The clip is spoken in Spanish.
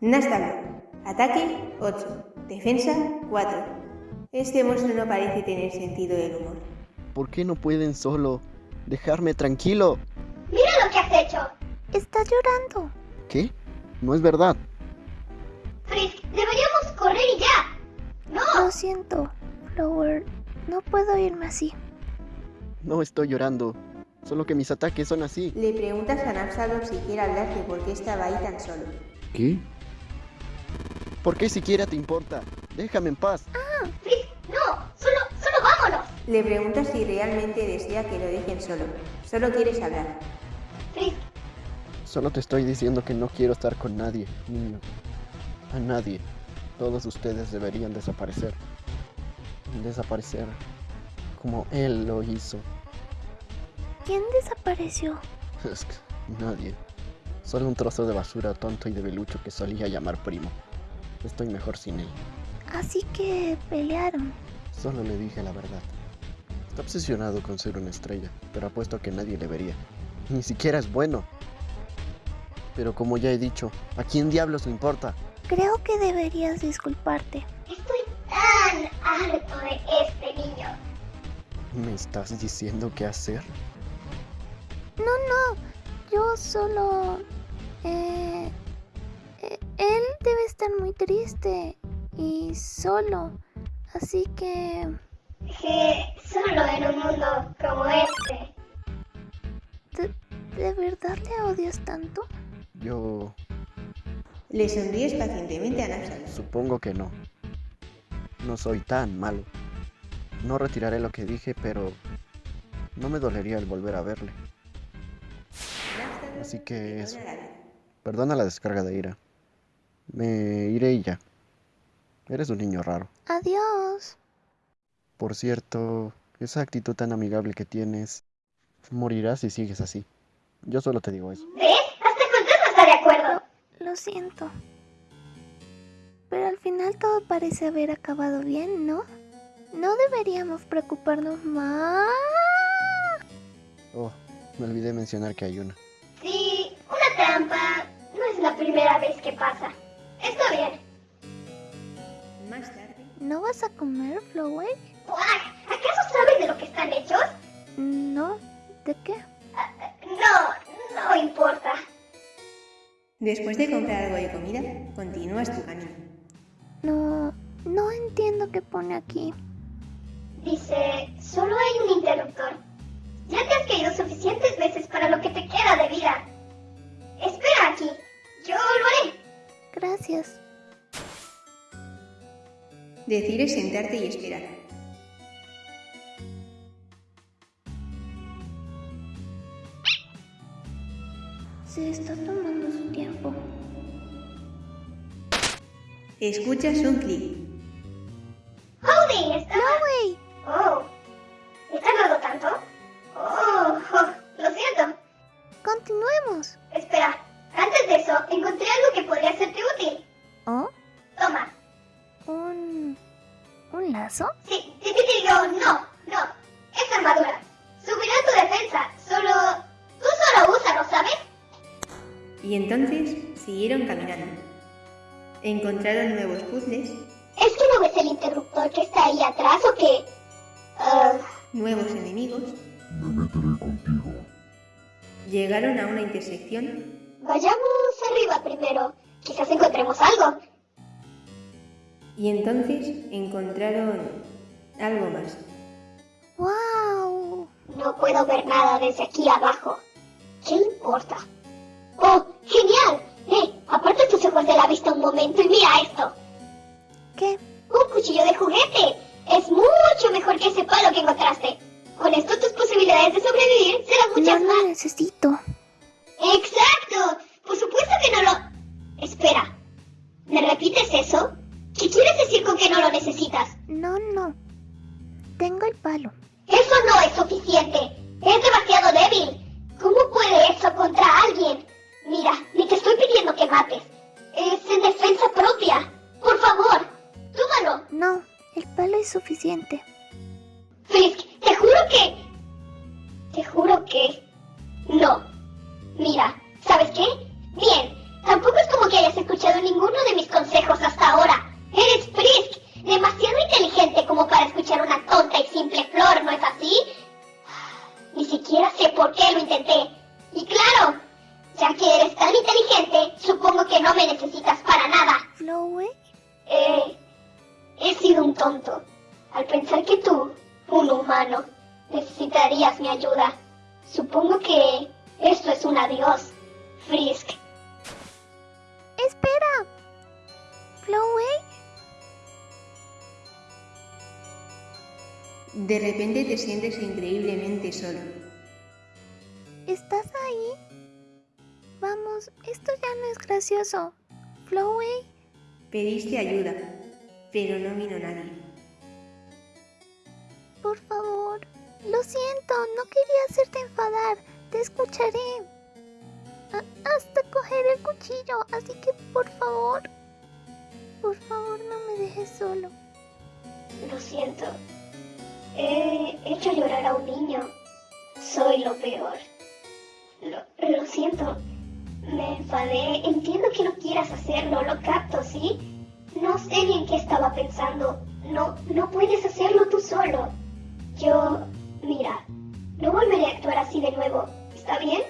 Nastalo. Ataque 8. Defensa 4. Este monstruo no parece tener sentido del humor. ¿Por qué no pueden solo dejarme tranquilo? ¡Mira lo que has hecho! Está llorando. ¿Qué? No es verdad. Lo siento, Flower. No puedo irme así. No estoy llorando. Solo que mis ataques son así. Le preguntas a Napsalon si quiere hablar de por qué estaba ahí tan solo. ¿Qué? ¿Por qué siquiera te importa? Déjame en paz. Frisk, no. Solo, solo vámonos. Le preguntas si realmente desea que lo dejen solo. Solo quieres hablar. Frisk, Solo te estoy diciendo que no quiero estar con nadie, niño. A nadie. Todos ustedes deberían desaparecer. Desaparecer como él lo hizo. ¿Quién desapareció? Es que nadie. Solo un trozo de basura tonto y debilucho que solía llamar primo. Estoy mejor sin él. Así que pelearon. Solo le dije la verdad. Está obsesionado con ser una estrella, pero apuesto a que nadie le vería. Ni siquiera es bueno. Pero como ya he dicho, ¿a quién diablos le importa? Creo que deberías disculparte. estoy tan harto de este niño. ¿Me estás diciendo qué hacer? No, no. Yo solo... Eh, eh, él debe estar muy triste y solo. Así que... Que solo en un mundo como este. ¿De, de verdad le odias tanto? Yo Le sonríes pacientemente a Napsalon. supongo que no. No soy tan malo. No retiraré lo que dije, pero no me dolería el volver a verle. Así que eso. perdona la vida. Perdona la descarga de ira. Me iré y ya. Eres un niño raro. Adiós. Por cierto, esa actitud tan amigable que tienes, morirás si sigues así. Yo solo te digo eso. ¿Ves? Hasta Fantasma está de acuerdo. Lo siento. Pero al final todo parece haber acabado bien, ¿no? No deberíamos preocuparnos más. Oh, me olvidé mencionar que hay una. Sí, una trampa. No es la primera vez que pasa. Está bien. Más tarde, ¿No vas a comer, Flower? Buah, ¿Acaso sabes de lo que están hechos? No. ¿De qué? No, no importa. Después de comprar algo de comida, continúas tu camino. No. No entiendo qué pone aquí. Dice, solo hay un interruptor. Ya te has caído suficientes veces para lo que te queda de vida. Espera aquí. Yo lo haré. Gracias. Decides sentarte y esperar. Se está tomando su tiempo. Escuchas un clic. Holding, está... ¡Chloe! Oh. ¿He tardado tanto? Oh, oh, lo siento. Continuemos. Espera. Antes de eso, encontré algo que podría serte útil. ¿Oh? Toma. ¿Un... un lazo? Sí, sí, sí, digo, no, no. Es armadura. Y entonces siguieron caminando. Encontraron nuevos puzzles, ¿Es que no ves el interruptor que está ahí atrás o qué? Ah, nuevos enemigos. Me meteré contigo. Llegaron a una intersección vayamos arriba primero. Quizás encontremos algo. y entonces encontraron algo más. ¡Wow! No puedo ver nada desde aquí abajo. ¿Qué importa? ¡Oh, genial! ¡Eh! Aparta tus ojos de la vista un momento y mira esto. ¿Qué? ¡Un cuchillo de juguete! Es mucho mejor que ese palo que encontraste. Con esto tus posibilidades de sobrevivir serán muchas No más. lo necesito. ¡Exacto! Por supuesto que no lo... Espera. ¿Me repites eso? ¿Qué quieres decir con que no lo necesitas? No, no. Tengo el palo. Eso no es suficiente. Es demasiado débil. ¿Cómo puede eso contra alguien? Mira, ni te estoy pidiendo que mates. Es en defensa propia. Por favor, tómalo. No, el palo es suficiente. Frisk, te juro que... Te juro que... No. Mira, ¿sabes qué? Bien, tampoco es como que hayas escuchado ninguno de mis consejos hasta ahora. Flowey, Eh, he sido un tonto al pensar que tú, un humano, necesitarías mi ayuda. Supongo que esto es un adiós, Frisk. espera. Flowey, De repente te sientes increíblemente solo. ¿estás ahí? Vamos, esto ya no es gracioso. Flowey, Pediste ayuda, pero no vino nadie. por favor. Lo siento, no quería hacerte enfadar. Te escucharé. A- hasta coger el cuchillo, así que por favor. Por favor, no me dejes solo. Lo siento. He hecho llorar a un niño. Soy lo peor. Lo, lo siento. Me enfadé. Entiendo que no quieras hacerlo. Lo capto, ¿sí? No sé bien qué estaba pensando. No, no puedes hacerlo tú solo. Yo, mira, no volveré a actuar así de nuevo. ¿Está bien?